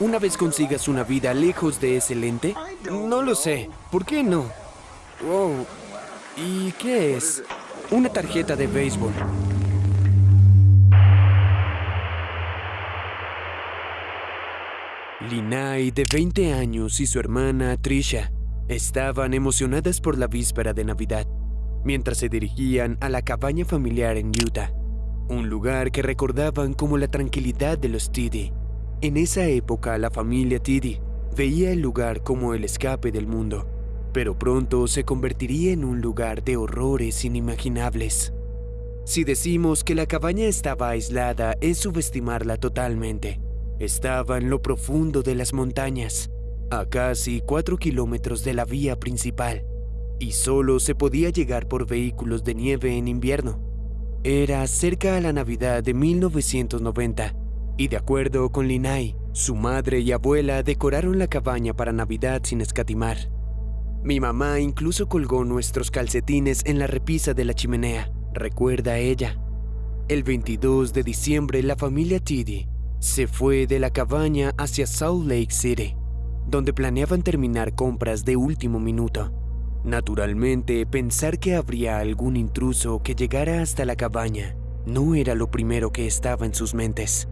una vez consigas una vida lejos de ese lente? No lo sé. ¿Por qué no? Wow. ¿Y qué es? Una tarjeta de béisbol. Linai, de 20 años, y su hermana Trisha estaban emocionadas por la víspera de Navidad, mientras se dirigían a la cabaña familiar en Utah, un lugar que recordaban como la tranquilidad de los Tiddy. En esa época, la familia Tiddy veía el lugar como el escape del mundo, pero pronto se convertiría en un lugar de horrores inimaginables. Si decimos que la cabaña estaba aislada, es subestimarla totalmente. Estaba en lo profundo de las montañas, a casi 4 kilómetros de la vía principal, y solo se podía llegar por vehículos de nieve en invierno. Era cerca a la Navidad de 1990, y de acuerdo con Linai, su madre y abuela decoraron la cabaña para Navidad sin escatimar. Mi mamá incluso colgó nuestros calcetines en la repisa de la chimenea, recuerda ella. El 22 de diciembre la familia Tiddy se fue de la cabaña hacia Salt Lake City, donde planeaban terminar compras de último minuto. Naturalmente, pensar que habría algún intruso que llegara hasta la cabaña no era lo primero que estaba en sus mentes,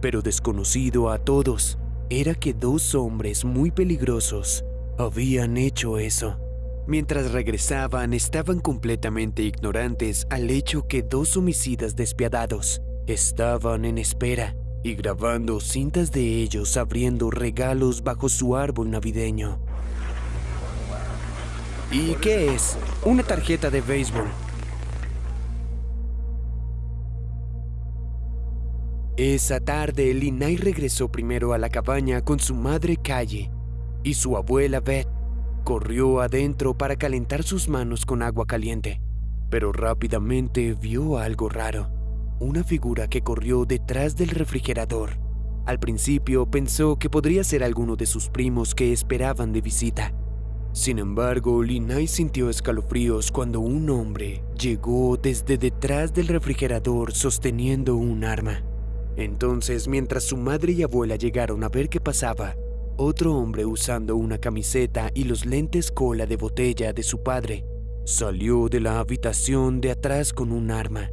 pero desconocido a todos era que dos hombres muy peligrosos habían hecho eso. Mientras regresaban estaban completamente ignorantes al hecho que dos homicidas despiadados estaban en espera y grabando cintas de ellos abriendo regalos bajo su árbol navideño. ¿Y qué es? Una tarjeta de béisbol. Esa tarde, Linay regresó primero a la cabaña con su madre Calle y su abuela Beth. Corrió adentro para calentar sus manos con agua caliente, pero rápidamente vio algo raro una figura que corrió detrás del refrigerador. Al principio pensó que podría ser alguno de sus primos que esperaban de visita. Sin embargo, Linay sintió escalofríos cuando un hombre llegó desde detrás del refrigerador sosteniendo un arma. Entonces, mientras su madre y abuela llegaron a ver qué pasaba, otro hombre usando una camiseta y los lentes cola de botella de su padre salió de la habitación de atrás con un arma.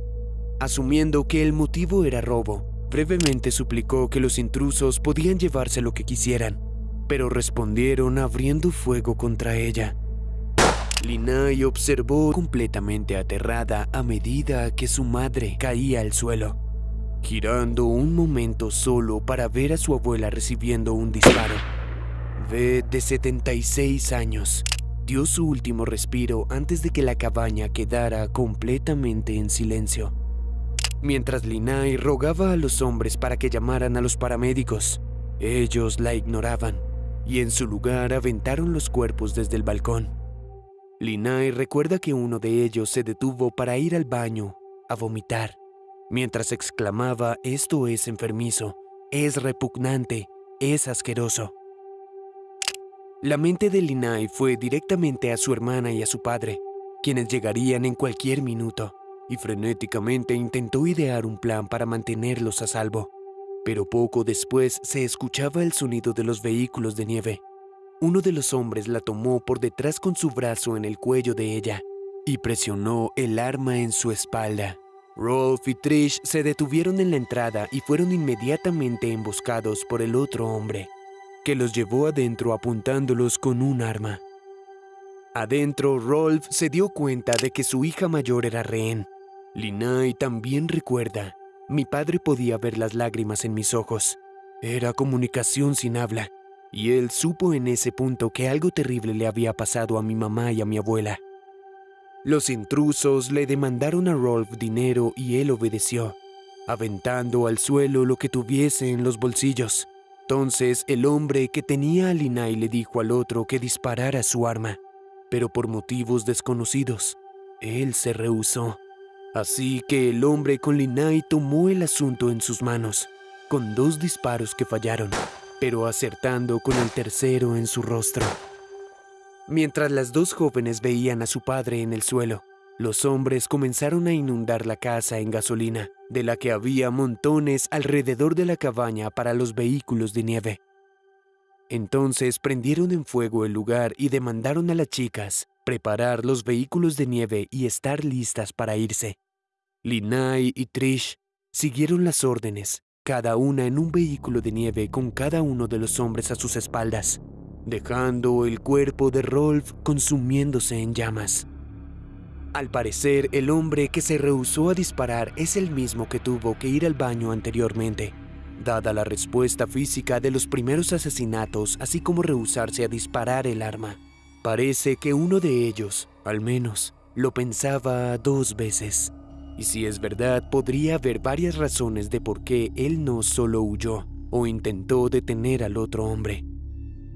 Asumiendo que el motivo era robo, brevemente suplicó que los intrusos podían llevarse lo que quisieran, pero respondieron abriendo fuego contra ella. Linay observó completamente aterrada a medida que su madre caía al suelo, girando un momento solo para ver a su abuela recibiendo un disparo. Beth, de 76 años, dio su último respiro antes de que la cabaña quedara completamente en silencio mientras Linay rogaba a los hombres para que llamaran a los paramédicos. Ellos la ignoraban y en su lugar aventaron los cuerpos desde el balcón. Linay recuerda que uno de ellos se detuvo para ir al baño a vomitar, mientras exclamaba esto es enfermizo, es repugnante, es asqueroso. La mente de Linay fue directamente a su hermana y a su padre, quienes llegarían en cualquier minuto y frenéticamente intentó idear un plan para mantenerlos a salvo. Pero poco después se escuchaba el sonido de los vehículos de nieve. Uno de los hombres la tomó por detrás con su brazo en el cuello de ella y presionó el arma en su espalda. Rolf y Trish se detuvieron en la entrada y fueron inmediatamente emboscados por el otro hombre, que los llevó adentro apuntándolos con un arma. Adentro, Rolf se dio cuenta de que su hija mayor era rehén Linay también recuerda, mi padre podía ver las lágrimas en mis ojos. Era comunicación sin habla, y él supo en ese punto que algo terrible le había pasado a mi mamá y a mi abuela. Los intrusos le demandaron a Rolf dinero y él obedeció, aventando al suelo lo que tuviese en los bolsillos. Entonces el hombre que tenía a Linay le dijo al otro que disparara su arma, pero por motivos desconocidos, él se rehusó. Así que el hombre con Linay tomó el asunto en sus manos, con dos disparos que fallaron, pero acertando con el tercero en su rostro. Mientras las dos jóvenes veían a su padre en el suelo, los hombres comenzaron a inundar la casa en gasolina, de la que había montones alrededor de la cabaña para los vehículos de nieve. Entonces prendieron en fuego el lugar y demandaron a las chicas preparar los vehículos de nieve y estar listas para irse. Linai y Trish siguieron las órdenes, cada una en un vehículo de nieve con cada uno de los hombres a sus espaldas, dejando el cuerpo de Rolf consumiéndose en llamas. Al parecer, el hombre que se rehusó a disparar es el mismo que tuvo que ir al baño anteriormente, dada la respuesta física de los primeros asesinatos, así como rehusarse a disparar el arma. Parece que uno de ellos, al menos, lo pensaba dos veces. Y si es verdad, podría haber varias razones de por qué él no solo huyó o intentó detener al otro hombre.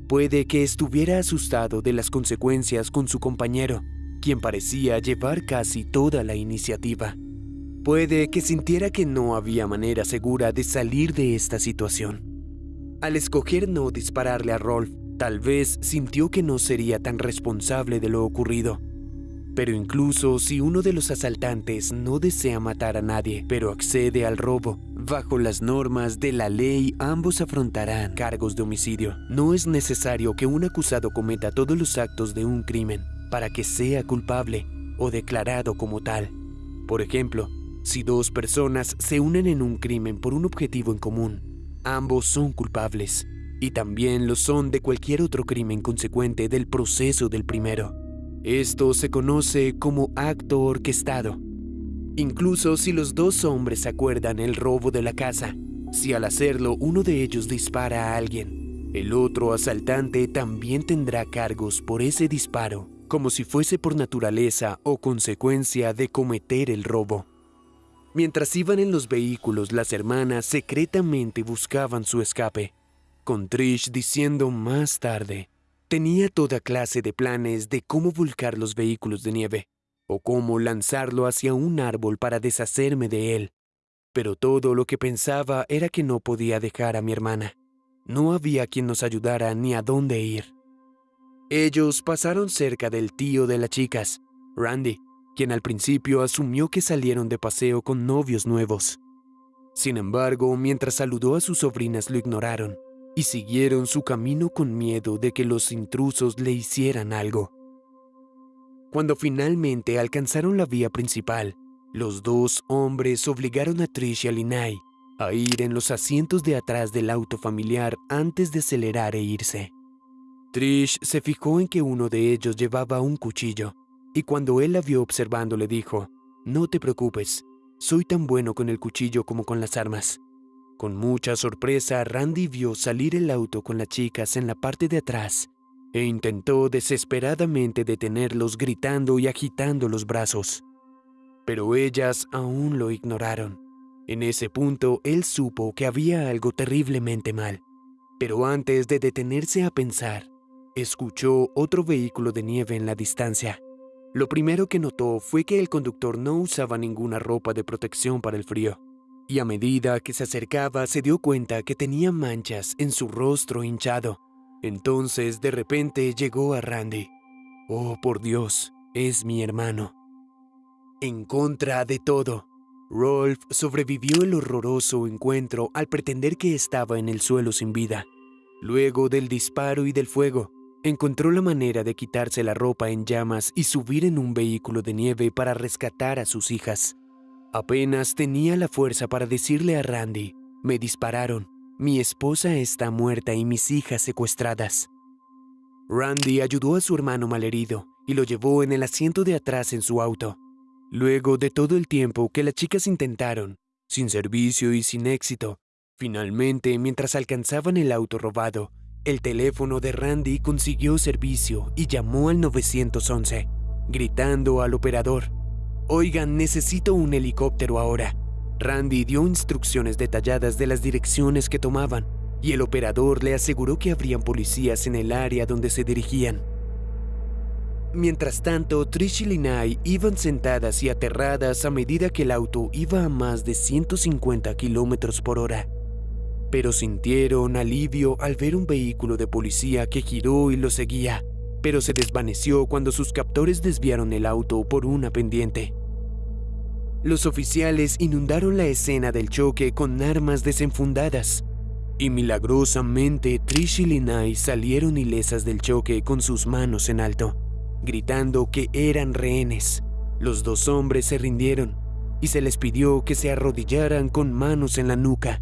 Puede que estuviera asustado de las consecuencias con su compañero, quien parecía llevar casi toda la iniciativa. Puede que sintiera que no había manera segura de salir de esta situación. Al escoger no dispararle a Rolf, Tal vez sintió que no sería tan responsable de lo ocurrido. Pero incluso si uno de los asaltantes no desea matar a nadie, pero accede al robo, bajo las normas de la ley ambos afrontarán cargos de homicidio. No es necesario que un acusado cometa todos los actos de un crimen para que sea culpable o declarado como tal. Por ejemplo, si dos personas se unen en un crimen por un objetivo en común, ambos son culpables y también lo son de cualquier otro crimen consecuente del proceso del primero. Esto se conoce como acto orquestado. Incluso si los dos hombres acuerdan el robo de la casa, si al hacerlo uno de ellos dispara a alguien, el otro asaltante también tendrá cargos por ese disparo, como si fuese por naturaleza o consecuencia de cometer el robo. Mientras iban en los vehículos, las hermanas secretamente buscaban su escape con Trish diciendo más tarde, tenía toda clase de planes de cómo volcar los vehículos de nieve, o cómo lanzarlo hacia un árbol para deshacerme de él. Pero todo lo que pensaba era que no podía dejar a mi hermana. No había quien nos ayudara ni a dónde ir. Ellos pasaron cerca del tío de las chicas, Randy, quien al principio asumió que salieron de paseo con novios nuevos. Sin embargo, mientras saludó a sus sobrinas lo ignoraron y siguieron su camino con miedo de que los intrusos le hicieran algo. Cuando finalmente alcanzaron la vía principal, los dos hombres obligaron a Trish y a Linay a ir en los asientos de atrás del auto familiar antes de acelerar e irse. Trish se fijó en que uno de ellos llevaba un cuchillo, y cuando él la vio observando le dijo, No te preocupes, soy tan bueno con el cuchillo como con las armas. Con mucha sorpresa, Randy vio salir el auto con las chicas en la parte de atrás e intentó desesperadamente detenerlos gritando y agitando los brazos. Pero ellas aún lo ignoraron. En ese punto él supo que había algo terriblemente mal. Pero antes de detenerse a pensar, escuchó otro vehículo de nieve en la distancia. Lo primero que notó fue que el conductor no usaba ninguna ropa de protección para el frío y a medida que se acercaba se dio cuenta que tenía manchas en su rostro hinchado. Entonces de repente llegó a Randy. Oh, por Dios, es mi hermano. En contra de todo, Rolf sobrevivió el horroroso encuentro al pretender que estaba en el suelo sin vida. Luego del disparo y del fuego, encontró la manera de quitarse la ropa en llamas y subir en un vehículo de nieve para rescatar a sus hijas. Apenas tenía la fuerza para decirle a Randy, me dispararon, mi esposa está muerta y mis hijas secuestradas. Randy ayudó a su hermano malherido y lo llevó en el asiento de atrás en su auto. Luego de todo el tiempo que las chicas intentaron, sin servicio y sin éxito, finalmente, mientras alcanzaban el auto robado, el teléfono de Randy consiguió servicio y llamó al 911, gritando al operador, Oigan, necesito un helicóptero ahora. Randy dio instrucciones detalladas de las direcciones que tomaban y el operador le aseguró que habrían policías en el área donde se dirigían. Mientras tanto, Trish y Linay iban sentadas y aterradas a medida que el auto iba a más de 150 kilómetros por hora. Pero sintieron alivio al ver un vehículo de policía que giró y lo seguía, pero se desvaneció cuando sus captores desviaron el auto por una pendiente. Los oficiales inundaron la escena del choque con armas desenfundadas. Y milagrosamente Trish y salieron ilesas del choque con sus manos en alto, gritando que eran rehenes. Los dos hombres se rindieron y se les pidió que se arrodillaran con manos en la nuca.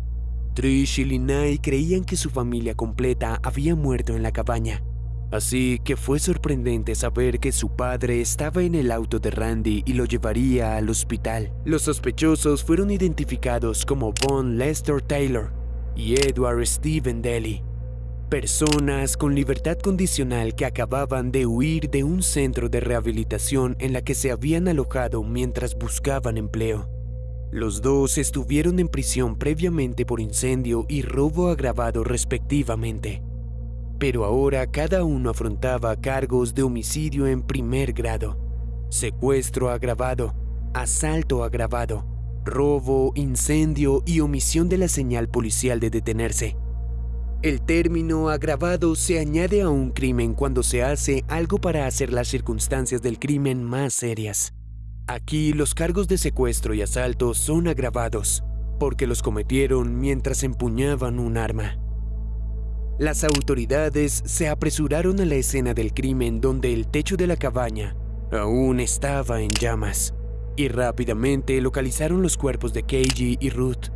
Trish y Linay creían que su familia completa había muerto en la cabaña, así que fue sorprendente saber que su padre estaba en el auto de Randy y lo llevaría al hospital. Los sospechosos fueron identificados como Von Lester Taylor y Edward Stephen Daly, personas con libertad condicional que acababan de huir de un centro de rehabilitación en la que se habían alojado mientras buscaban empleo. Los dos estuvieron en prisión previamente por incendio y robo agravado respectivamente, pero ahora cada uno afrontaba cargos de homicidio en primer grado, secuestro agravado, asalto agravado, robo, incendio y omisión de la señal policial de detenerse. El término agravado se añade a un crimen cuando se hace algo para hacer las circunstancias del crimen más serias. Aquí los cargos de secuestro y asalto son agravados, porque los cometieron mientras empuñaban un arma. Las autoridades se apresuraron a la escena del crimen donde el techo de la cabaña aún estaba en llamas, y rápidamente localizaron los cuerpos de Keiji y Ruth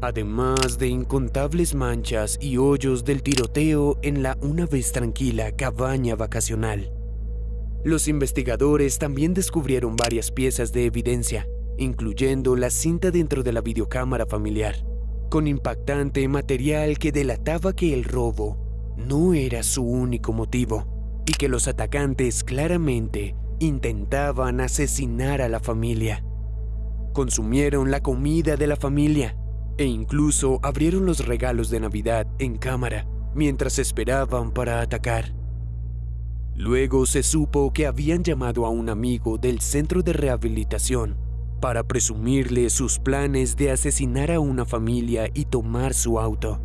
además de incontables manchas y hoyos del tiroteo en la una vez tranquila cabaña vacacional. Los investigadores también descubrieron varias piezas de evidencia, incluyendo la cinta dentro de la videocámara familiar, con impactante material que delataba que el robo no era su único motivo y que los atacantes claramente intentaban asesinar a la familia. Consumieron la comida de la familia e incluso abrieron los regalos de Navidad en cámara mientras esperaban para atacar. Luego se supo que habían llamado a un amigo del centro de rehabilitación para presumirle sus planes de asesinar a una familia y tomar su auto.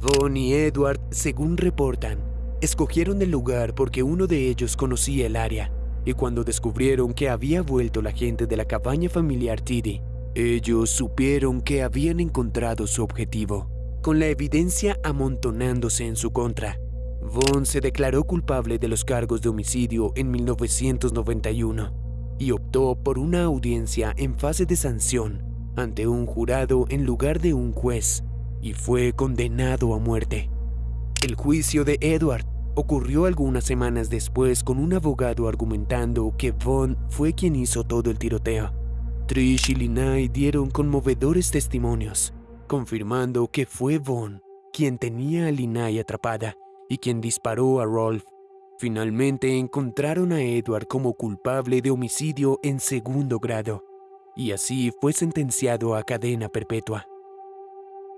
Von y Edward, según reportan, escogieron el lugar porque uno de ellos conocía el área, y cuando descubrieron que había vuelto la gente de la cabaña familiar Tiddy, ellos supieron que habían encontrado su objetivo, con la evidencia amontonándose en su contra. Vaughn se declaró culpable de los cargos de homicidio en 1991 y por una audiencia en fase de sanción ante un jurado en lugar de un juez y fue condenado a muerte. El juicio de Edward ocurrió algunas semanas después con un abogado argumentando que Vaughn fue quien hizo todo el tiroteo Trish y Linay dieron conmovedores testimonios, confirmando que fue Vaughn quien tenía a Linay atrapada y quien disparó a Rolf. Finalmente encontraron a Edward como culpable de homicidio en segundo grado, y así fue sentenciado a cadena perpetua.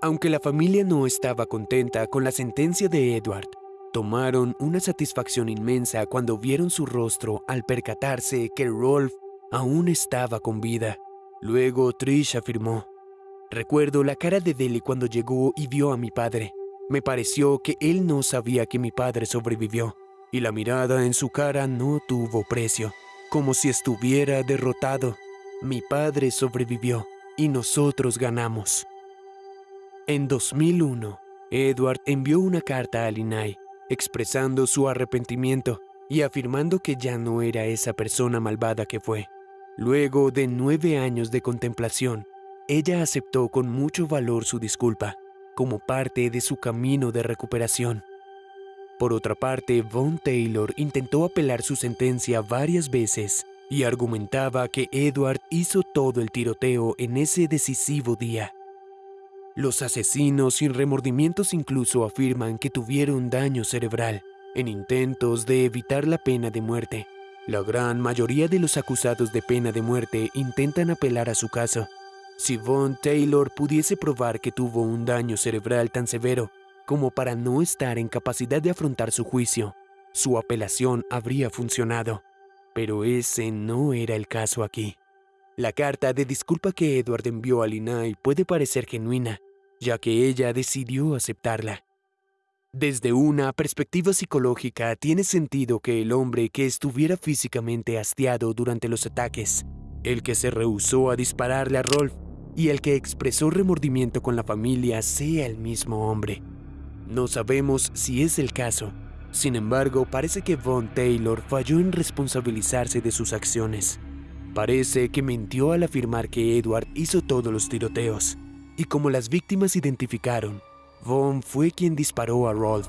Aunque la familia no estaba contenta con la sentencia de Edward, tomaron una satisfacción inmensa cuando vieron su rostro al percatarse que Rolf aún estaba con vida. Luego Trish afirmó, Recuerdo la cara de Deli cuando llegó y vio a mi padre. Me pareció que él no sabía que mi padre sobrevivió, y la mirada en su cara no tuvo precio, como si estuviera derrotado. Mi padre sobrevivió y nosotros ganamos. En 2001, Edward envió una carta a Linay expresando su arrepentimiento y afirmando que ya no era esa persona malvada que fue. Luego de nueve años de contemplación, ella aceptó con mucho valor su disculpa, como parte de su camino de recuperación. Por otra parte, Von Taylor intentó apelar su sentencia varias veces y argumentaba que Edward hizo todo el tiroteo en ese decisivo día. Los asesinos sin remordimientos incluso afirman que tuvieron daño cerebral en intentos de evitar la pena de muerte. La gran mayoría de los acusados de pena de muerte intentan apelar a su caso. Si Von Taylor pudiese probar que tuvo un daño cerebral tan severo como para no estar en capacidad de afrontar su juicio, su apelación habría funcionado. Pero ese no era el caso aquí. La carta de disculpa que Edward envió a Linay puede parecer genuina, ya que ella decidió aceptarla. Desde una perspectiva psicológica, tiene sentido que el hombre que estuviera físicamente hastiado durante los ataques, el que se rehusó a dispararle a Rolf y el que expresó remordimiento con la familia sea el mismo hombre. No sabemos si es el caso. Sin embargo, parece que Von Taylor falló en responsabilizarse de sus acciones. Parece que mintió al afirmar que Edward hizo todos los tiroteos. Y como las víctimas identificaron, Von fue quien disparó a Rolf.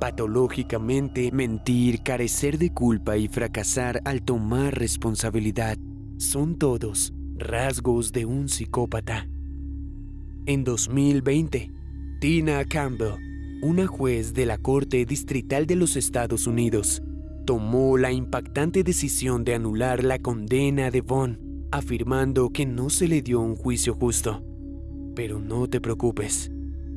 Patológicamente, mentir, carecer de culpa y fracasar al tomar responsabilidad son todos rasgos de un psicópata. En 2020, Tina Campbell, una juez de la Corte Distrital de los Estados Unidos, tomó la impactante decisión de anular la condena de Vaughn, afirmando que no se le dio un juicio justo. Pero no te preocupes,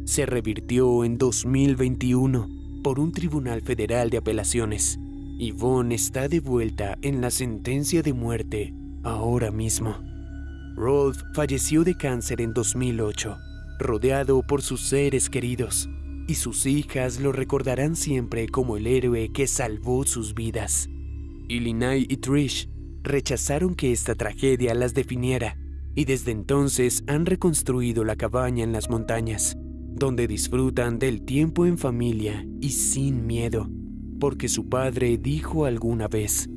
se revirtió en 2021 por un tribunal federal de apelaciones y Vaughn está de vuelta en la sentencia de muerte ahora mismo. Rolf falleció de cáncer en 2008, rodeado por sus seres queridos, y sus hijas lo recordarán siempre como el héroe que salvó sus vidas. Y y Trish rechazaron que esta tragedia las definiera, y desde entonces han reconstruido la cabaña en las montañas, donde disfrutan del tiempo en familia y sin miedo, porque su padre dijo alguna vez,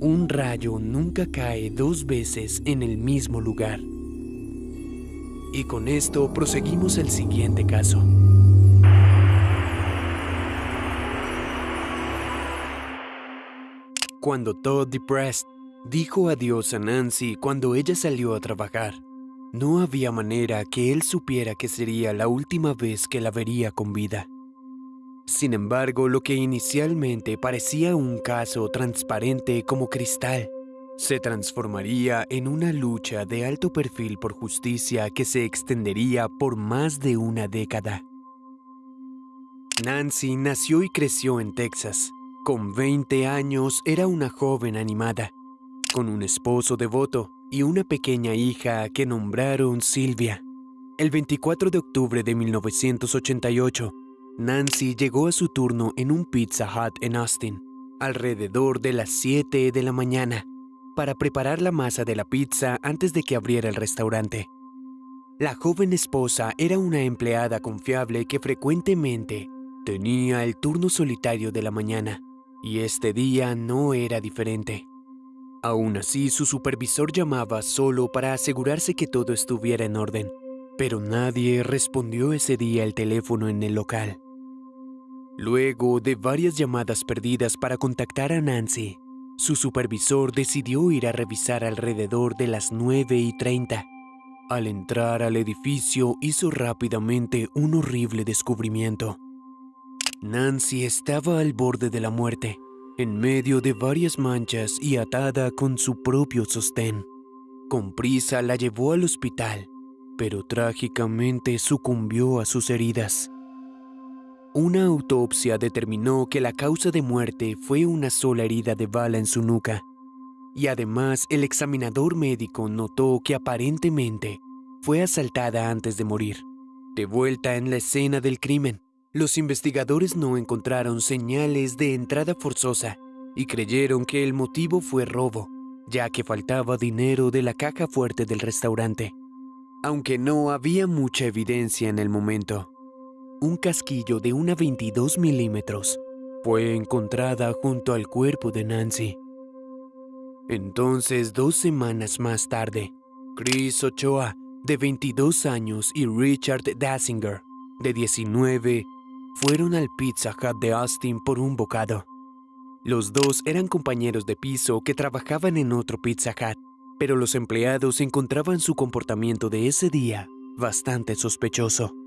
un rayo nunca cae dos veces en el mismo lugar. Y con esto proseguimos el siguiente caso. Cuando Todd Depressed dijo adiós a Nancy cuando ella salió a trabajar, no había manera que él supiera que sería la última vez que la vería con vida. Sin embargo, lo que inicialmente parecía un caso transparente como cristal, se transformaría en una lucha de alto perfil por justicia que se extendería por más de una década. Nancy nació y creció en Texas. Con 20 años era una joven animada, con un esposo devoto y una pequeña hija que nombraron Silvia. El 24 de octubre de 1988, Nancy llegó a su turno en un Pizza Hut en Austin, alrededor de las 7 de la mañana, para preparar la masa de la pizza antes de que abriera el restaurante. La joven esposa era una empleada confiable que frecuentemente tenía el turno solitario de la mañana, y este día no era diferente. Aún así, su supervisor llamaba solo para asegurarse que todo estuviera en orden, pero nadie respondió ese día el teléfono en el local. Luego de varias llamadas perdidas para contactar a Nancy, su supervisor decidió ir a revisar alrededor de las 9 y 30. Al entrar al edificio hizo rápidamente un horrible descubrimiento. Nancy estaba al borde de la muerte, en medio de varias manchas y atada con su propio sostén. Con prisa la llevó al hospital, pero trágicamente sucumbió a sus heridas. Una autopsia determinó que la causa de muerte fue una sola herida de bala en su nuca, y además el examinador médico notó que aparentemente fue asaltada antes de morir. De vuelta en la escena del crimen, los investigadores no encontraron señales de entrada forzosa y creyeron que el motivo fue robo, ya que faltaba dinero de la caja fuerte del restaurante. Aunque no había mucha evidencia en el momento, un casquillo de una 22 milímetros fue encontrada junto al cuerpo de Nancy. Entonces, dos semanas más tarde, Chris Ochoa, de 22 años, y Richard Dassinger, de 19, fueron al Pizza Hut de Austin por un bocado. Los dos eran compañeros de piso que trabajaban en otro Pizza Hut, pero los empleados encontraban su comportamiento de ese día bastante sospechoso.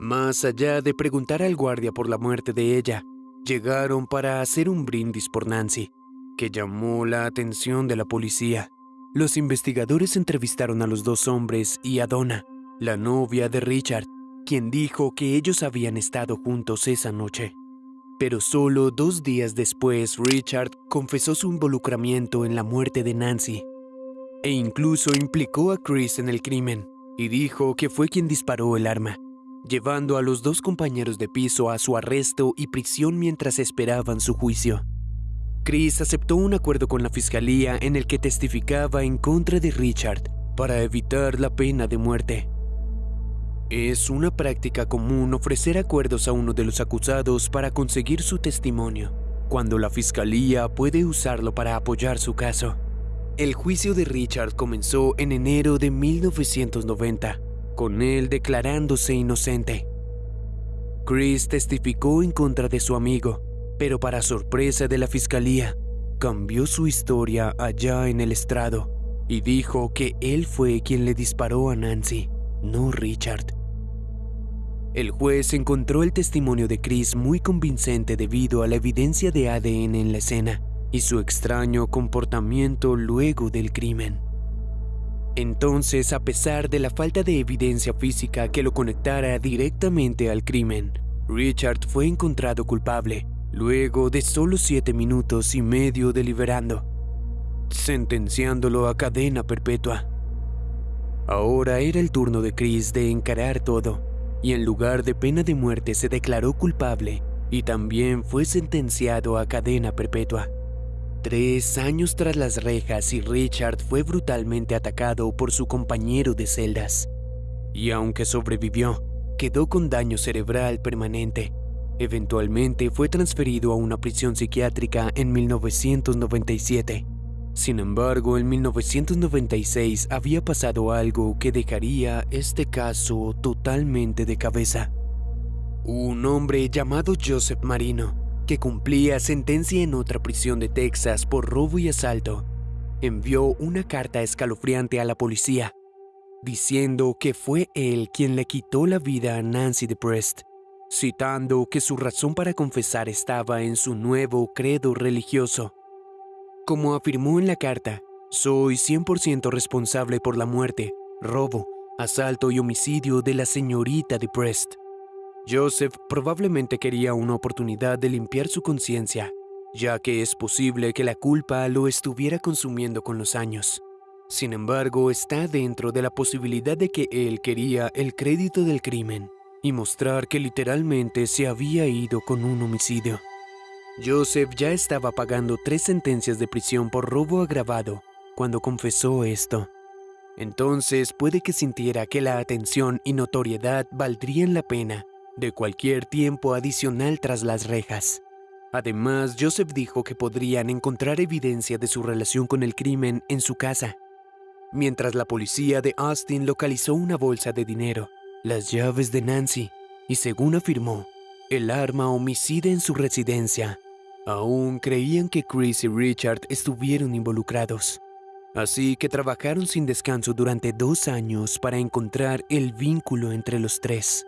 Más allá de preguntar al guardia por la muerte de ella, llegaron para hacer un brindis por Nancy, que llamó la atención de la policía. Los investigadores entrevistaron a los dos hombres y a Donna, la novia de Richard, quien dijo que ellos habían estado juntos esa noche. Pero solo dos días después Richard confesó su involucramiento en la muerte de Nancy e incluso implicó a Chris en el crimen y dijo que fue quien disparó el arma llevando a los dos compañeros de piso a su arresto y prisión mientras esperaban su juicio. Chris aceptó un acuerdo con la fiscalía en el que testificaba en contra de Richard para evitar la pena de muerte. Es una práctica común ofrecer acuerdos a uno de los acusados para conseguir su testimonio, cuando la fiscalía puede usarlo para apoyar su caso. El juicio de Richard comenzó en enero de 1990, con él declarándose inocente. Chris testificó en contra de su amigo, pero para sorpresa de la fiscalía, cambió su historia allá en el estrado y dijo que él fue quien le disparó a Nancy, no Richard. El juez encontró el testimonio de Chris muy convincente debido a la evidencia de ADN en la escena y su extraño comportamiento luego del crimen. Entonces, a pesar de la falta de evidencia física que lo conectara directamente al crimen, Richard fue encontrado culpable luego de solo siete minutos y medio deliberando, sentenciándolo a cadena perpetua. Ahora era el turno de Chris de encarar todo y en lugar de pena de muerte se declaró culpable y también fue sentenciado a cadena perpetua. Tres años tras las rejas y Richard fue brutalmente atacado por su compañero de celdas. Y aunque sobrevivió, quedó con daño cerebral permanente. Eventualmente fue transferido a una prisión psiquiátrica en 1997. Sin embargo, en 1996 había pasado algo que dejaría este caso totalmente de cabeza. Un hombre llamado Joseph Marino, que cumplía sentencia en otra prisión de Texas por robo y asalto, envió una carta escalofriante a la policía, diciendo que fue él quien le quitó la vida a Nancy DePrest, citando que su razón para confesar estaba en su nuevo credo religioso como afirmó en la carta, soy 100% responsable por la muerte, robo, asalto y homicidio de la señorita de Prest. Joseph probablemente quería una oportunidad de limpiar su conciencia, ya que es posible que la culpa lo estuviera consumiendo con los años. Sin embargo, está dentro de la posibilidad de que él quería el crédito del crimen y mostrar que literalmente se había ido con un homicidio. Joseph ya estaba pagando tres sentencias de prisión por robo agravado cuando confesó esto. Entonces puede que sintiera que la atención y notoriedad valdrían la pena de cualquier tiempo adicional tras las rejas. Además, Joseph dijo que podrían encontrar evidencia de su relación con el crimen en su casa, mientras la policía de Austin localizó una bolsa de dinero, las llaves de Nancy y, según afirmó, el arma homicida en su residencia. Aún creían que Chris y Richard estuvieron involucrados. Así que trabajaron sin descanso durante dos años para encontrar el vínculo entre los tres.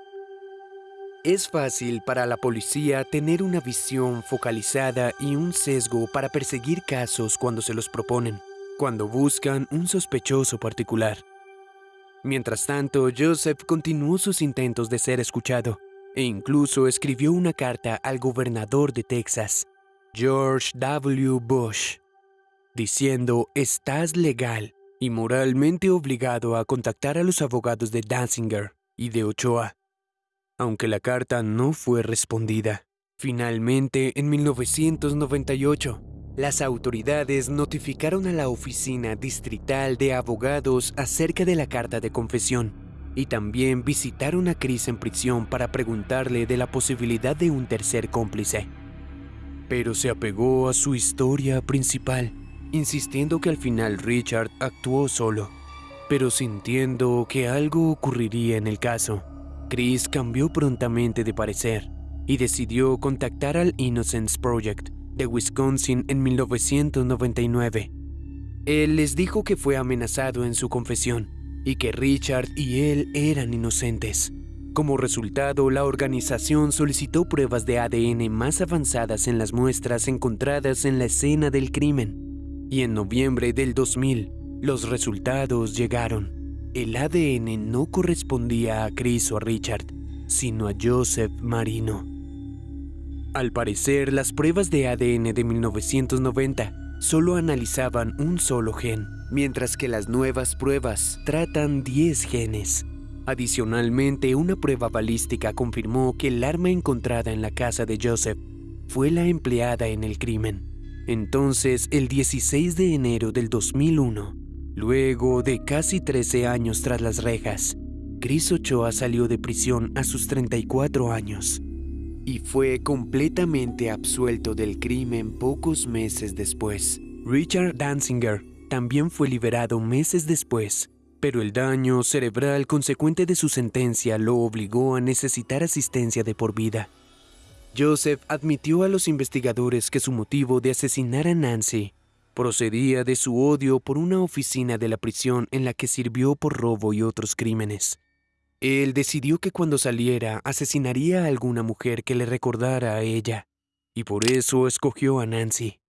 Es fácil para la policía tener una visión focalizada y un sesgo para perseguir casos cuando se los proponen, cuando buscan un sospechoso particular. Mientras tanto, Joseph continuó sus intentos de ser escuchado e incluso escribió una carta al gobernador de Texas, George W. Bush, diciendo estás legal y moralmente obligado a contactar a los abogados de Danziger y de Ochoa. Aunque la carta no fue respondida, finalmente en 1998, las autoridades notificaron a la Oficina Distrital de Abogados acerca de la carta de confesión y también visitaron a Chris en prisión para preguntarle de la posibilidad de un tercer cómplice pero se apegó a su historia principal, insistiendo que al final Richard actuó solo, pero sintiendo que algo ocurriría en el caso. Chris cambió prontamente de parecer y decidió contactar al Innocence Project de Wisconsin en 1999. Él les dijo que fue amenazado en su confesión y que Richard y él eran inocentes. Como resultado, la organización solicitó pruebas de ADN más avanzadas en las muestras encontradas en la escena del crimen. Y en noviembre del 2000, los resultados llegaron. El ADN no correspondía a Chris o a Richard, sino a Joseph Marino. Al parecer, las pruebas de ADN de 1990 solo analizaban un solo gen, mientras que las nuevas pruebas tratan 10 genes. Adicionalmente, una prueba balística confirmó que el arma encontrada en la casa de Joseph fue la empleada en el crimen. Entonces, el 16 de enero del 2001, luego de casi 13 años tras las rejas, Chris Ochoa salió de prisión a sus 34 años y fue completamente absuelto del crimen pocos meses después. Richard Danzinger también fue liberado meses después, pero el daño cerebral consecuente de su sentencia lo obligó a necesitar asistencia de por vida. Joseph admitió a los investigadores que su motivo de asesinar a Nancy procedía de su odio por una oficina de la prisión en la que sirvió por robo y otros crímenes. Él decidió que cuando saliera asesinaría a alguna mujer que le recordara a ella, y por eso escogió a Nancy.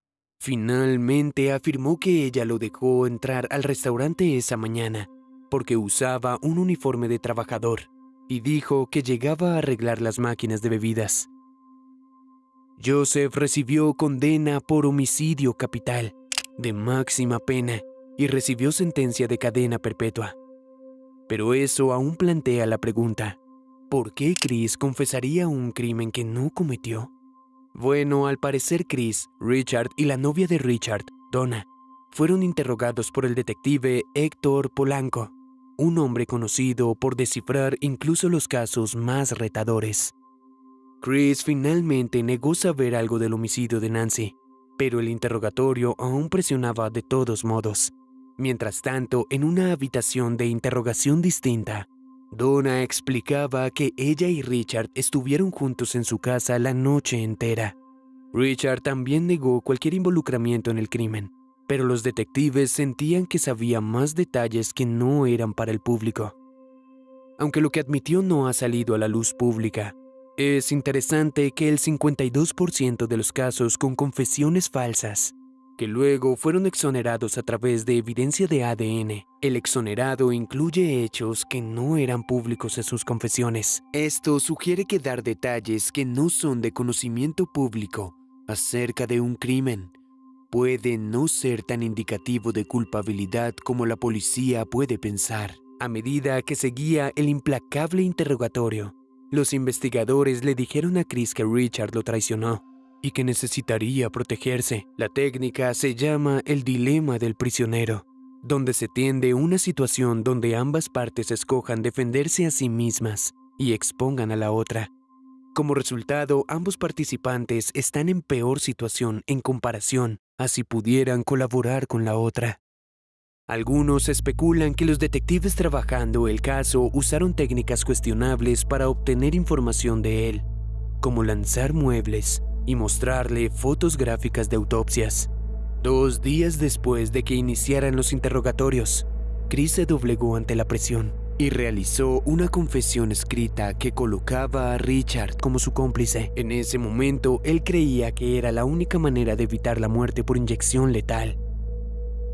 Finalmente afirmó que ella lo dejó entrar al restaurante esa mañana porque usaba un uniforme de trabajador y dijo que llegaba a arreglar las máquinas de bebidas. Joseph recibió condena por homicidio capital de máxima pena y recibió sentencia de cadena perpetua. Pero eso aún plantea la pregunta, ¿por qué Chris confesaría un crimen que no cometió? Bueno, al parecer Chris, Richard y la novia de Richard, Donna, fueron interrogados por el detective Héctor Polanco, un hombre conocido por descifrar incluso los casos más retadores. Chris finalmente negó saber algo del homicidio de Nancy, pero el interrogatorio aún presionaba de todos modos. Mientras tanto, en una habitación de interrogación distinta, Donna explicaba que ella y Richard estuvieron juntos en su casa la noche entera. Richard también negó cualquier involucramiento en el crimen, pero los detectives sentían que sabía más detalles que no eran para el público. Aunque lo que admitió no ha salido a la luz pública, es interesante que el 52% de los casos con confesiones falsas que luego fueron exonerados a través de evidencia de ADN. El exonerado incluye hechos que no eran públicos en sus confesiones. Esto sugiere que dar detalles que no son de conocimiento público acerca de un crimen puede no ser tan indicativo de culpabilidad como la policía puede pensar. A medida que seguía el implacable interrogatorio, los investigadores le dijeron a Chris que Richard lo traicionó y que necesitaría protegerse. La técnica se llama el dilema del prisionero, donde se tiende una situación donde ambas partes escojan defenderse a sí mismas y expongan a la otra. Como resultado, ambos participantes están en peor situación en comparación a si pudieran colaborar con la otra. Algunos especulan que los detectives trabajando el caso usaron técnicas cuestionables para obtener información de él, como lanzar muebles, y mostrarle fotos gráficas de autopsias. Dos días después de que iniciaran los interrogatorios, Chris se doblegó ante la presión y realizó una confesión escrita que colocaba a Richard como su cómplice. En ese momento, él creía que era la única manera de evitar la muerte por inyección letal.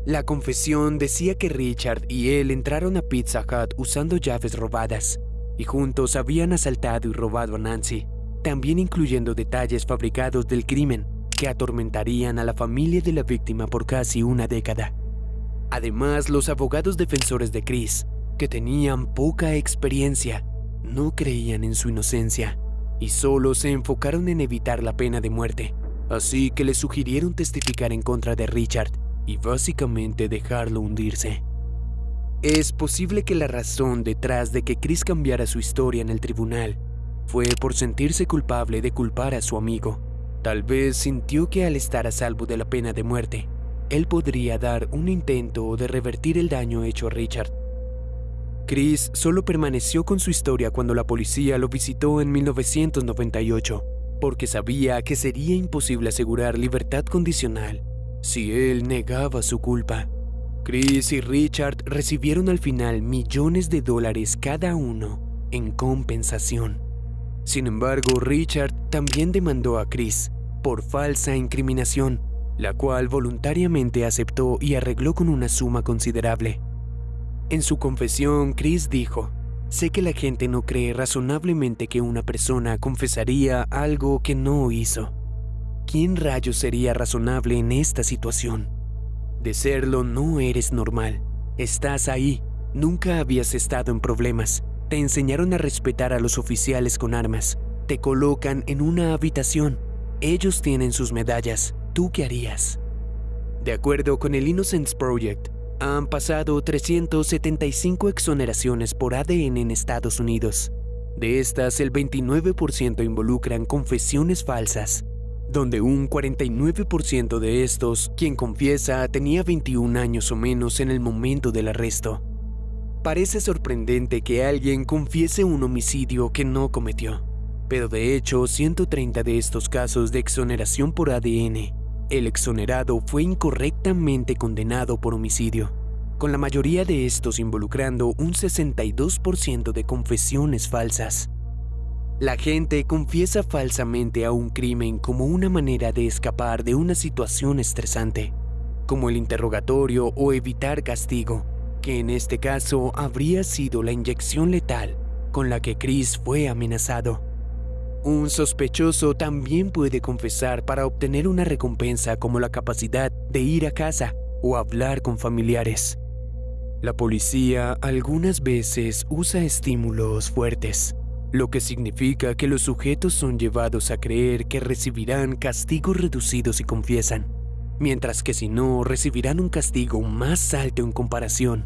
La confesión decía que Richard y él entraron a Pizza Hut usando llaves robadas y juntos habían asaltado y robado a Nancy también incluyendo detalles fabricados del crimen que atormentarían a la familia de la víctima por casi una década. Además, los abogados defensores de Chris, que tenían poca experiencia, no creían en su inocencia y solo se enfocaron en evitar la pena de muerte, así que le sugirieron testificar en contra de Richard y básicamente dejarlo hundirse. Es posible que la razón detrás de que Chris cambiara su historia en el tribunal fue por sentirse culpable de culpar a su amigo. Tal vez sintió que al estar a salvo de la pena de muerte, él podría dar un intento de revertir el daño hecho a Richard. Chris solo permaneció con su historia cuando la policía lo visitó en 1998, porque sabía que sería imposible asegurar libertad condicional si él negaba su culpa. Chris y Richard recibieron al final millones de dólares cada uno en compensación. Sin embargo, Richard también demandó a Chris por falsa incriminación, la cual voluntariamente aceptó y arregló con una suma considerable. En su confesión, Chris dijo, Sé que la gente no cree razonablemente que una persona confesaría algo que no hizo. ¿Quién rayos sería razonable en esta situación? De serlo no eres normal. Estás ahí. Nunca habías estado en problemas. Te enseñaron a respetar a los oficiales con armas. Te colocan en una habitación. Ellos tienen sus medallas. ¿Tú qué harías? De acuerdo con el Innocence Project, Han pasado 375 exoneraciones por ADN en Estados Unidos. De estas, el 29% involucran confesiones falsas, donde un 49% de estos, quien confiesa, tenía 21 años o menos en el momento del arresto. Parece sorprendente que alguien confiese un homicidio que no cometió, pero de hecho 130 de estos casos de exoneración por ADN, el exonerado fue incorrectamente condenado por homicidio, con la mayoría de estos involucrando un 62% de confesiones falsas. La gente confiesa falsamente a un crimen como una manera de escapar de una situación estresante, como el interrogatorio o evitar castigo, que en este caso habría sido la inyección letal con la que Chris fue amenazado. Un sospechoso también puede confesar para obtener una recompensa como la capacidad de ir a casa o hablar con familiares. La policía algunas veces usa estímulos fuertes lo que significa que los sujetos son llevados a creer que recibirán castigos reducidos si confiesan, mientras que si no, recibirán un castigo más alto en comparación.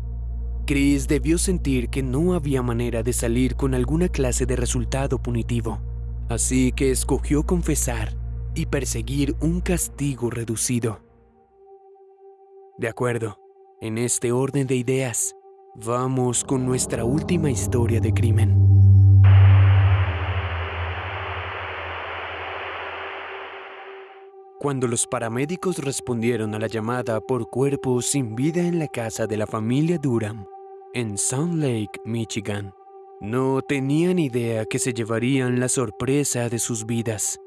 Chris debió sentir que no había manera de salir con alguna clase de resultado punitivo, así que escogió confesar y perseguir un castigo reducido. De acuerdo, en este orden de ideas, vamos con nuestra última historia de crimen. Cuando los paramédicos respondieron a la llamada por cuerpos sin vida en la casa de la familia Durham, en Sound Lake, Michigan, no tenían idea que se llevarían la sorpresa de sus vidas.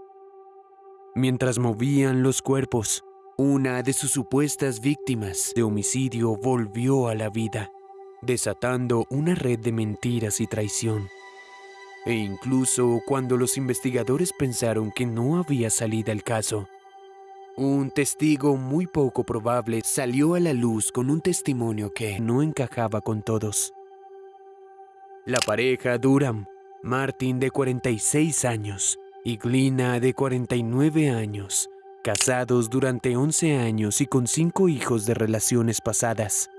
Mientras movían los cuerpos, una de sus supuestas víctimas de homicidio volvió a la vida, desatando una red de mentiras y traición. E incluso cuando los investigadores pensaron que no había salida el caso, un testigo muy poco probable salió a la luz con un testimonio que no encajaba con todos. La pareja Durham, Martin de 46 años y Glina de 49 años, casados durante 11 años y con cinco hijos de relaciones pasadas.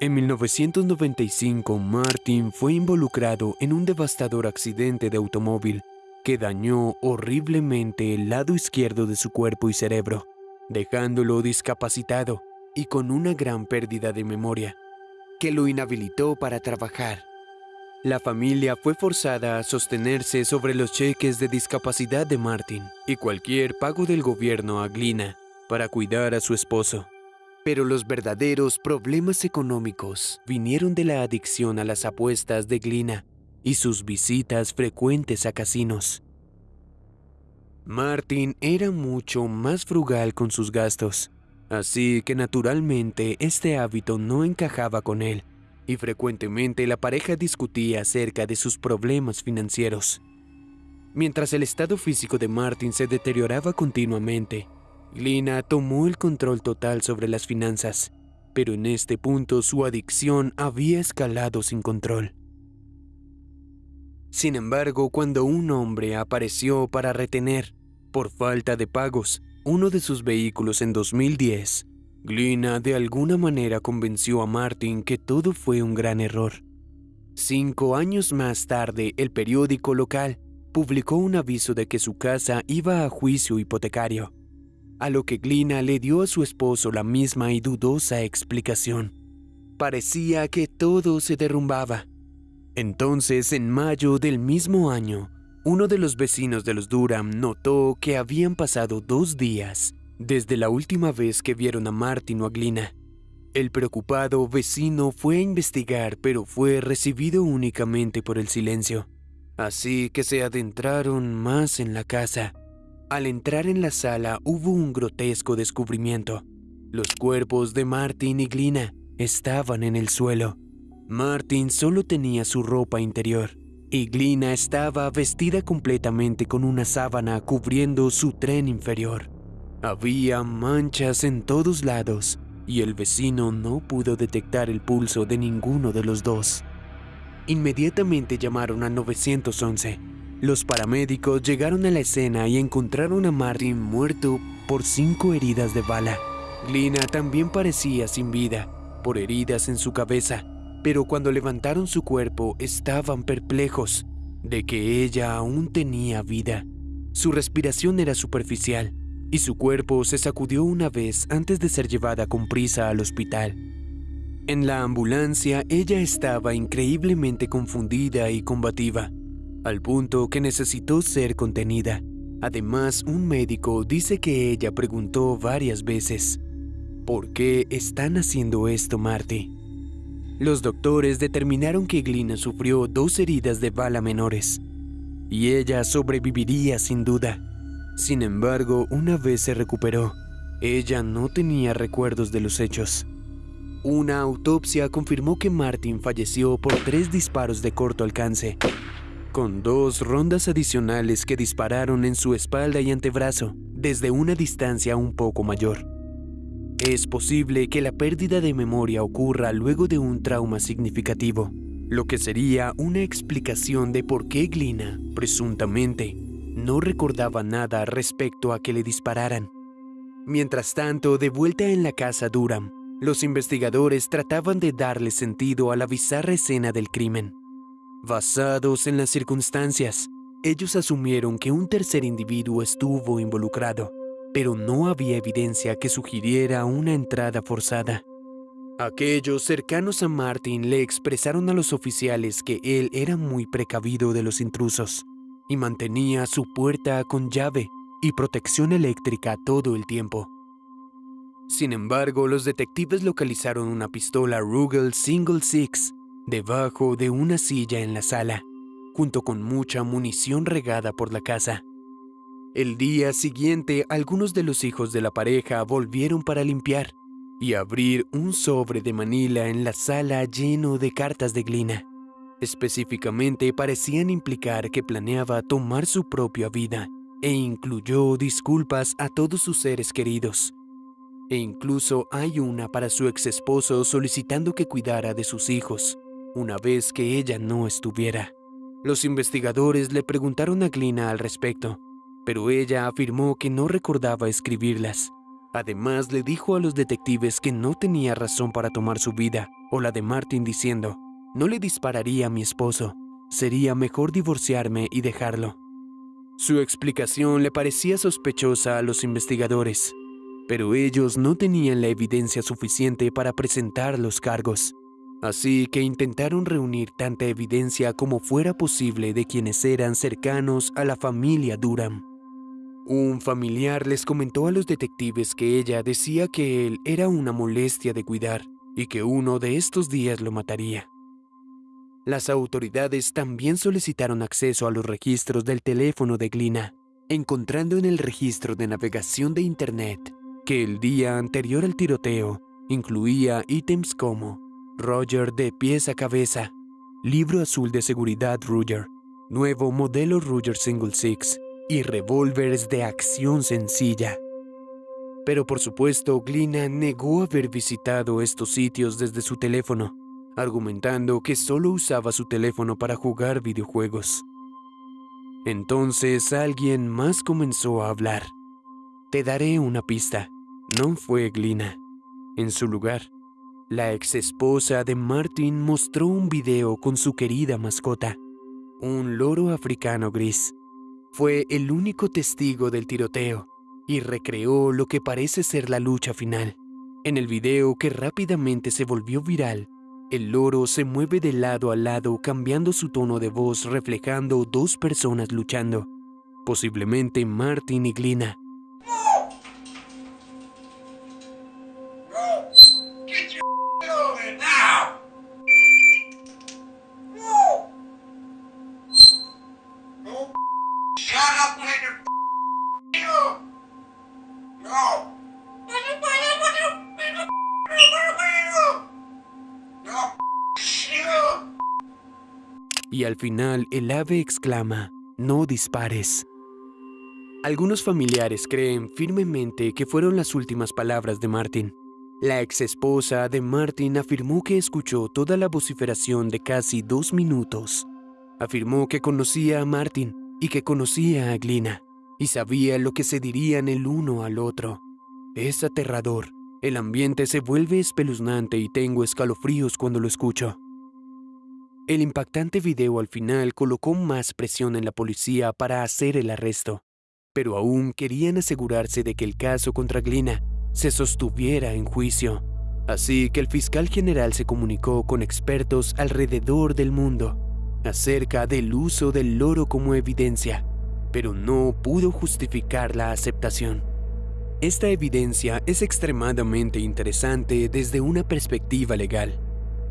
En 1995, Martin fue involucrado en un devastador accidente de automóvil que dañó horriblemente el lado izquierdo de su cuerpo y cerebro, dejándolo discapacitado y con una gran pérdida de memoria, que lo inhabilitó para trabajar. La familia fue forzada a sostenerse sobre los cheques de discapacidad de Martin y cualquier pago del gobierno a Glina para cuidar a su esposo. Pero los verdaderos problemas económicos vinieron de la adicción a las apuestas de Glina y sus visitas frecuentes a casinos. Martin era mucho más frugal con sus gastos, así que naturalmente este hábito no encajaba con él, y frecuentemente la pareja discutía acerca de sus problemas financieros. Mientras el estado físico de Martin se deterioraba continuamente, Lina tomó el control total sobre las finanzas, pero en este punto su adicción había escalado sin control. Sin embargo, cuando un hombre apareció para retener, por falta de pagos, uno de sus vehículos en 2010, Glina de alguna manera convenció a Martin que todo fue un gran error. Cinco años más tarde, el periódico local publicó un aviso de que su casa iba a juicio hipotecario, a lo que Glina le dio a su esposo la misma y dudosa explicación. Parecía que todo se derrumbaba entonces, en mayo del mismo año, uno de los vecinos de los Durham notó que habían pasado dos días desde la última vez que vieron a Martin o a Glina. El preocupado vecino fue a investigar, pero fue recibido únicamente por el silencio. Así que se adentraron más en la casa. Al entrar en la sala hubo un grotesco descubrimiento. Los cuerpos de Martin y Glina estaban en el suelo. Martin solo tenía su ropa interior y Glina estaba vestida completamente con una sábana cubriendo su tren inferior. Había manchas en todos lados y el vecino no pudo detectar el pulso de ninguno de los dos. Inmediatamente llamaron a 911. Los paramédicos llegaron a la escena y encontraron a Martin muerto por cinco heridas de bala. Glina también parecía sin vida por heridas en su cabeza, pero cuando levantaron su cuerpo estaban perplejos de que ella aún tenía vida. Su respiración era superficial y su cuerpo se sacudió una vez antes de ser llevada con prisa al hospital. En la ambulancia ella estaba increíblemente confundida y combativa, al punto que necesitó ser contenida. Además, un médico dice que ella preguntó varias veces, ¿por qué están haciendo esto, Marty? Los doctores determinaron que Glina sufrió dos heridas de bala menores, y ella sobreviviría sin duda. Sin embargo, una vez se recuperó, ella no tenía recuerdos de los hechos. Una autopsia confirmó que Martin falleció por tres disparos de corto alcance, con dos rondas adicionales que dispararon en su espalda y antebrazo desde una distancia un poco mayor. Es posible que la pérdida de memoria ocurra luego de un trauma significativo, lo que sería una explicación de por qué Glina, presuntamente, no recordaba nada respecto a que le dispararan. Mientras tanto, de vuelta en la casa Durham, los investigadores trataban de darle sentido a la bizarra escena del crimen. Basados en las circunstancias, ellos asumieron que un tercer individuo estuvo involucrado, pero no había evidencia que sugiriera una entrada forzada. Aquellos cercanos a Martin le expresaron a los oficiales que él era muy precavido de los intrusos y mantenía su puerta con llave y protección eléctrica todo el tiempo. Sin embargo, los detectives localizaron una pistola Ruger Single Six debajo de una silla en la sala, junto con mucha munición regada por la casa. El día siguiente, algunos de los hijos de la pareja volvieron para limpiar y abrir un sobre de Manila en la sala lleno de cartas de glina. Específicamente parecían implicar que planeaba tomar su propia vida e incluyó disculpas a todos sus seres queridos. E incluso hay una para su ex esposo solicitando que cuidara de sus hijos, una vez que ella no estuviera. Los investigadores le preguntaron a Glina al respecto, pero ella afirmó que no recordaba escribirlas. Además, le dijo a los detectives que no tenía razón para tomar su vida, o la de Martin diciendo, no le dispararía a mi esposo, sería mejor divorciarme y dejarlo. Su explicación le parecía sospechosa a los investigadores, pero ellos no tenían la evidencia suficiente para presentar los cargos, así que intentaron reunir tanta evidencia como fuera posible de quienes eran cercanos a la familia Durham. Un familiar les comentó a los detectives que ella decía que él era una molestia de cuidar y que uno de estos días lo mataría. Las autoridades también solicitaron acceso a los registros del teléfono de Glina, encontrando en el registro de navegación de Internet que el día anterior al tiroteo incluía ítems como Roger de pies a cabeza, libro azul de seguridad Ruger, nuevo modelo Ruger Single Six, y revólveres de acción sencilla. Pero por supuesto, Glina negó haber visitado estos sitios desde su teléfono, argumentando que solo usaba su teléfono para jugar videojuegos. Entonces alguien más comenzó a hablar. Te daré una pista. No fue Glina. En su lugar, la ex esposa de Martin mostró un video con su querida mascota, un loro africano gris. Fue el único testigo del tiroteo y recreó lo que parece ser la lucha final. En el video que rápidamente se volvió viral, el loro se mueve de lado a lado cambiando su tono de voz reflejando dos personas luchando, posiblemente Martin y Glina. Y al final el ave exclama, no dispares. Algunos familiares creen firmemente que fueron las últimas palabras de Martin. La ex esposa de Martin afirmó que escuchó toda la vociferación de casi dos minutos. Afirmó que conocía a Martin y que conocía a Glina y sabía lo que se dirían el uno al otro. Es aterrador, El ambiente se vuelve espeluznante y tengo escalofríos cuando lo escucho. El impactante video al final colocó más presión en la policía para hacer el arresto, pero aún querían asegurarse de que el caso contra Glina se sostuviera en juicio. Así que el fiscal general se comunicó con expertos alrededor del mundo acerca del uso del loro como evidencia, pero no pudo justificar la aceptación. Esta evidencia es extremadamente interesante desde una perspectiva legal.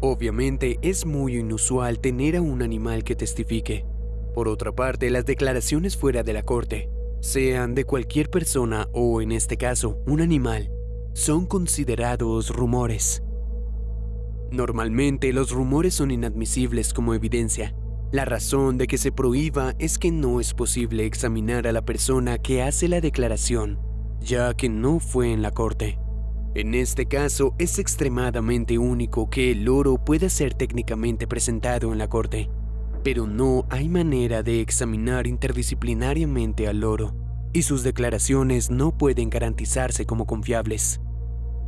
Obviamente es muy inusual tener a un animal que testifique. Por otra parte, las declaraciones fuera de la corte, sean de cualquier persona o en este caso un animal, son considerados rumores. Normalmente los rumores son inadmisibles como evidencia. La razón de que se prohíba es que no es posible examinar a la persona que hace la declaración, ya que no fue en la corte. En este caso, es extremadamente único que el loro pueda ser técnicamente presentado en la corte, pero no hay manera de examinar interdisciplinariamente al loro, y sus declaraciones no pueden garantizarse como confiables.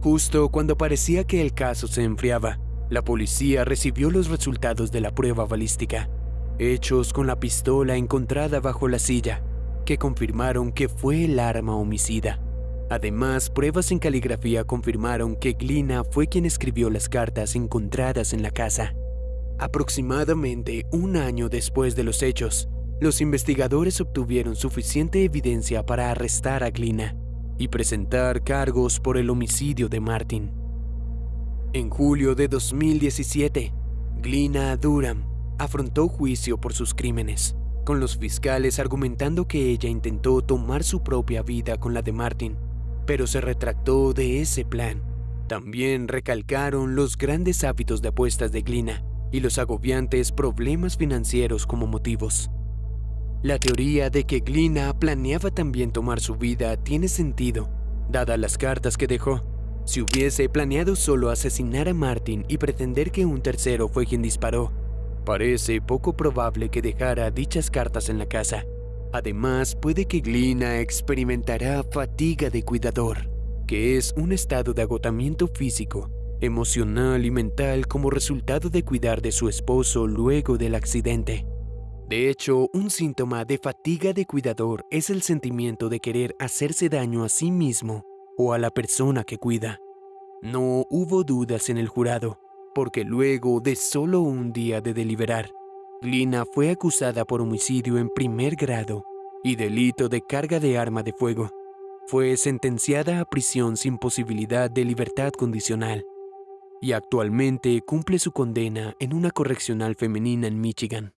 Justo cuando parecía que el caso se enfriaba, la policía recibió los resultados de la prueba balística, hechos con la pistola encontrada bajo la silla, que confirmaron que fue el arma homicida. Además, pruebas en caligrafía confirmaron que Glina fue quien escribió las cartas encontradas en la casa. Aproximadamente un año después de los hechos, los investigadores obtuvieron suficiente evidencia para arrestar a Glina y presentar cargos por el homicidio de Martin. En julio de 2017, Glina Durham afrontó juicio por sus crímenes, con los fiscales argumentando que ella intentó tomar su propia vida con la de Martin pero se retractó de ese plan. También recalcaron los grandes hábitos de apuestas de Glina y los agobiantes problemas financieros como motivos. La teoría de que Glina planeaba también tomar su vida tiene sentido, dadas las cartas que dejó. Si hubiese planeado solo asesinar a Martin y pretender que un tercero fue quien disparó, parece poco probable que dejara dichas cartas en la casa. Además, puede que Glina experimentará fatiga de cuidador, que es un estado de agotamiento físico, emocional y mental como resultado de cuidar de su esposo luego del accidente. De hecho, un síntoma de fatiga de cuidador es el sentimiento de querer hacerse daño a sí mismo o a la persona que cuida. No hubo dudas en el jurado, porque luego de solo un día de deliberar, Lina fue acusada por homicidio en primer grado y delito de carga de arma de fuego. Fue sentenciada a prisión sin posibilidad de libertad condicional y actualmente cumple su condena en una correccional femenina en Michigan.